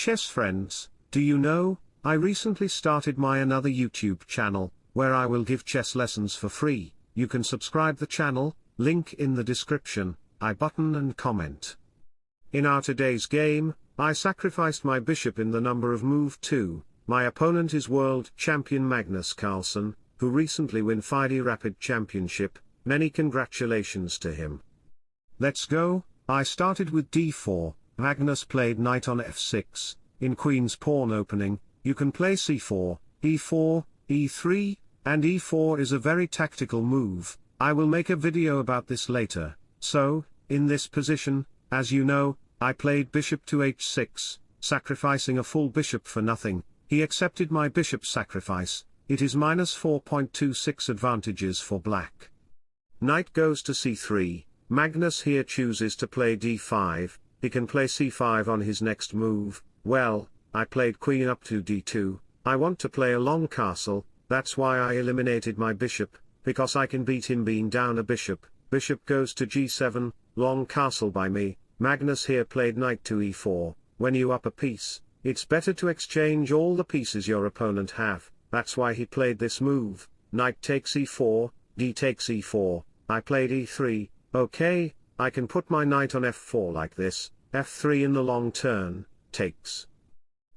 Chess friends, do you know, I recently started my another YouTube channel, where I will give chess lessons for free, you can subscribe the channel, link in the description, I button and comment. In our today's game, I sacrificed my bishop in the number of move 2, my opponent is world champion Magnus Carlsen, who recently win FIDE Rapid Championship, many congratulations to him. Let's go, I started with d4, Magnus played knight on f6, in queen's pawn opening, you can play c4, e4, e3, and e4 is a very tactical move, I will make a video about this later, so, in this position, as you know, I played bishop to h6, sacrificing a full bishop for nothing, he accepted my bishop sacrifice, it is minus 4.26 advantages for black. Knight goes to c3, Magnus here chooses to play d5, he can play c5 on his next move, well, I played queen up to d2, I want to play a long castle, that's why I eliminated my bishop, because I can beat him being down a bishop, bishop goes to g7, long castle by me, Magnus here played knight to e4, when you up a piece, it's better to exchange all the pieces your opponent have, that's why he played this move, knight takes e4, d takes e4, I played e3, okay, I can put my knight on f4 like this, f3 in the long turn, takes.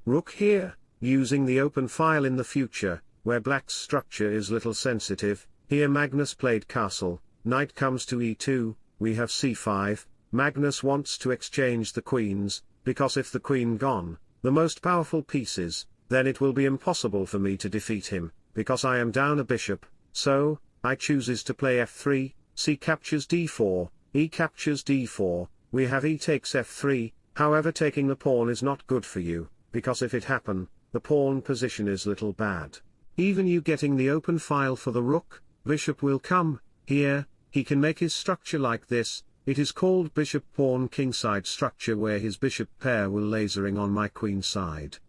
Rook here, using the open file in the future, where black's structure is little sensitive, here Magnus played castle, knight comes to e2, we have c5, Magnus wants to exchange the queens, because if the queen gone, the most powerful pieces, then it will be impossible for me to defeat him, because I am down a bishop, so, I chooses to play f3, c captures d4, e captures d4, we have e takes f3, however taking the pawn is not good for you, because if it happen, the pawn position is little bad. Even you getting the open file for the rook, bishop will come, here, he can make his structure like this, it is called bishop pawn kingside structure where his bishop pair will lasering on my queen side.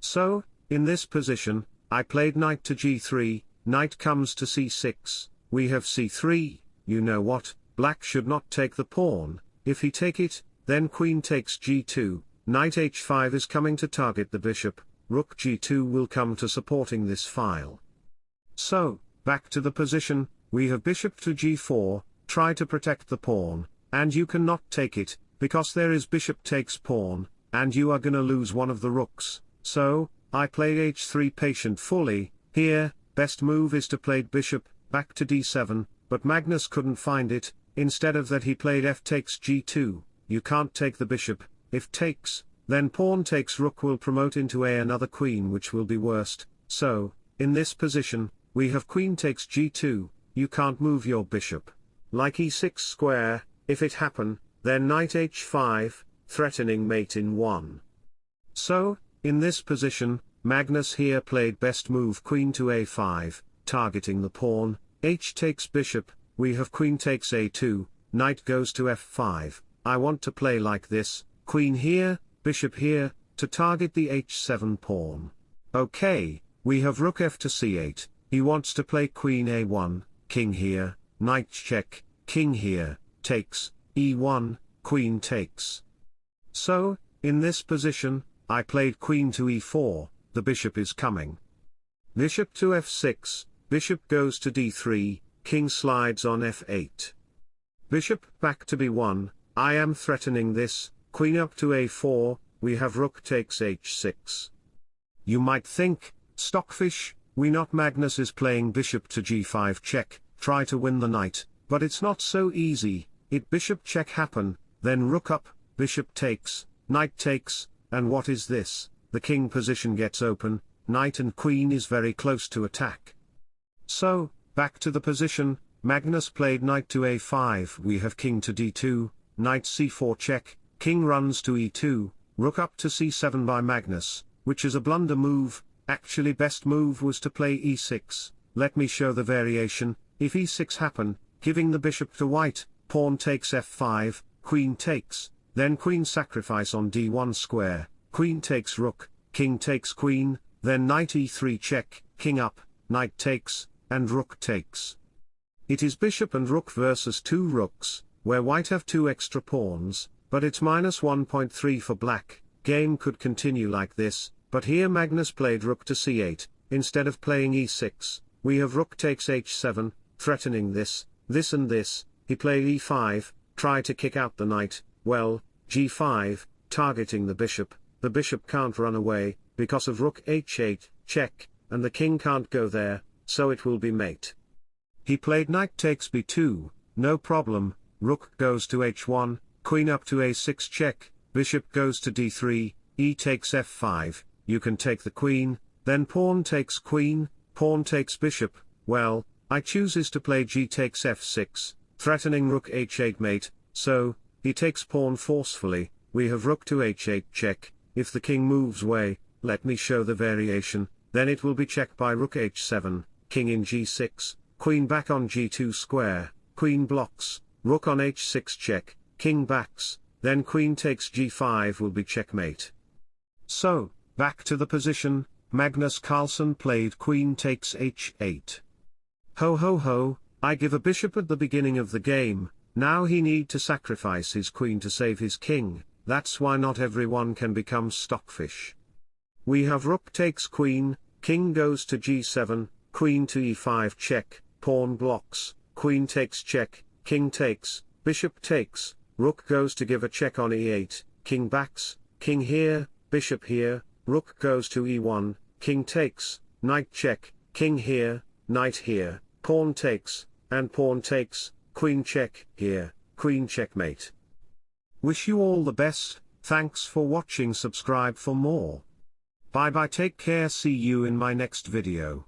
So, in this position, I played knight to g3, knight comes to c6, we have c3, you know what, black should not take the pawn, if he take it, then queen takes g2, Knight h5 is coming to target the bishop, rook g2 will come to supporting this file. So, back to the position, we have bishop to g4, try to protect the pawn, and you cannot take it, because there is bishop takes pawn, and you are gonna lose one of the rooks, so, I play h3 patient fully, here, best move is to play bishop, back to d7, but Magnus couldn't find it, instead of that he played f takes g2, you can't take the bishop, if takes, then pawn takes rook will promote into a another queen which will be worst, so, in this position, we have queen takes g2, you can't move your bishop. Like e6 square, if it happen, then knight h5, threatening mate in 1. So, in this position, Magnus here played best move queen to a5, targeting the pawn, h takes bishop, we have queen takes a2, knight goes to f5, I want to play like this, queen here, bishop here, to target the h7 pawn. Okay, we have rook f to c8, he wants to play queen a1, king here, knight check, king here, takes, e1, queen takes. So, in this position, I played queen to e4, the bishop is coming. Bishop to f6, bishop goes to d3, king slides on f8. Bishop back to b1, I am threatening this, queen up to a4, we have rook takes h6. You might think, Stockfish, we not Magnus is playing bishop to g5 check, try to win the knight, but it's not so easy, it bishop check happen, then rook up, bishop takes, knight takes, and what is this, the king position gets open, knight and queen is very close to attack. So, back to the position, Magnus played knight to a5 we have king to d2, knight c4 check, king runs to e2, rook up to c7 by Magnus, which is a blunder move, actually best move was to play e6, let me show the variation, if e6 happen, giving the bishop to white, pawn takes f5, queen takes, then queen sacrifice on d1 square, queen takes rook, king takes queen, then knight e3 check, king up, knight takes, and rook takes. It is bishop and rook versus two rooks, where white have two extra pawns, but it's minus 1.3 for black, game could continue like this, but here Magnus played rook to c8, instead of playing e6, we have rook takes h7, threatening this, this and this, he played e5, try to kick out the knight, well, g5, targeting the bishop, the bishop can't run away, because of rook h8, check, and the king can't go there, so it will be mate. He played knight takes b2, no problem, rook goes to h1, queen up to a6 check, bishop goes to d3, e takes f5, you can take the queen, then pawn takes queen, pawn takes bishop, well, I chooses to play g takes f6, threatening rook h8 mate, so, he takes pawn forcefully, we have rook to h8 check, if the king moves way, let me show the variation, then it will be checked by rook h7, king in g6, queen back on g2 square, queen blocks, rook on h6 check, king backs, then queen takes g5 will be checkmate. So, back to the position, Magnus Carlsen played queen takes h8. Ho ho ho, I give a bishop at the beginning of the game, now he need to sacrifice his queen to save his king, that's why not everyone can become stockfish. We have rook takes queen, king goes to g7, queen to e5 check, pawn blocks, queen takes check, king takes, bishop takes, rook goes to give a check on e8, king backs, king here, bishop here, rook goes to e1, king takes, knight check, king here, knight here, pawn takes, and pawn takes, queen check, here, queen checkmate. Wish you all the best, thanks for watching subscribe for more. Bye bye take care see you in my next video.